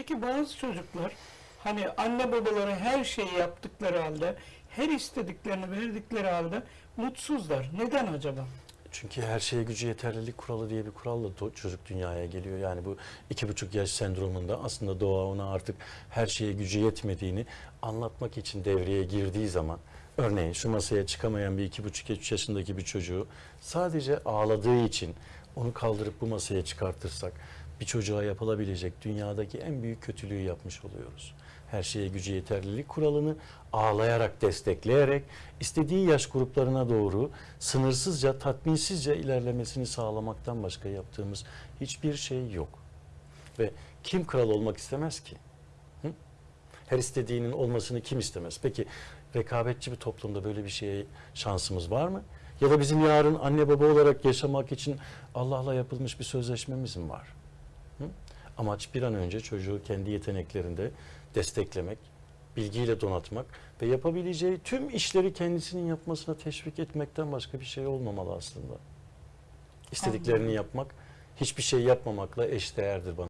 Peki bazı çocuklar hani anne babaları her şeyi yaptıkları halde, her istediklerini verdikleri halde mutsuzlar. Neden acaba? Çünkü her şeye gücü yeterlilik kuralı diye bir kuralla çocuk dünyaya geliyor. Yani bu iki buçuk yaş sendromunda aslında doğa ona artık her şeye gücü yetmediğini anlatmak için devreye girdiği zaman örneğin şu masaya çıkamayan bir iki buçuk üç yaşındaki bir çocuğu sadece ağladığı için onu kaldırıp bu masaya çıkartırsak bir çocuğa yapılabilecek dünyadaki en büyük kötülüğü yapmış oluyoruz. Her şeye gücü yeterlilik kuralını ağlayarak, destekleyerek istediği yaş gruplarına doğru sınırsızca, tatminsizce ilerlemesini sağlamaktan başka yaptığımız hiçbir şey yok. Ve kim kral olmak istemez ki? Hı? Her istediğinin olmasını kim istemez? Peki rekabetçi bir toplumda böyle bir şeye şansımız var mı? Ya da bizim yarın anne baba olarak yaşamak için Allah'la yapılmış bir sözleşmemiz mi var? Hı? Amaç bir an önce çocuğu kendi yeteneklerinde desteklemek, bilgiyle donatmak ve yapabileceği tüm işleri kendisinin yapmasına teşvik etmekten başka bir şey olmamalı aslında. İstediklerini yapmak hiçbir şey yapmamakla eşdeğerdir bana.